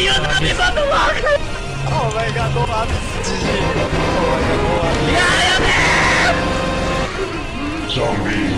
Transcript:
Me! Oh my god! Oh my god, meu Deus! Zombie!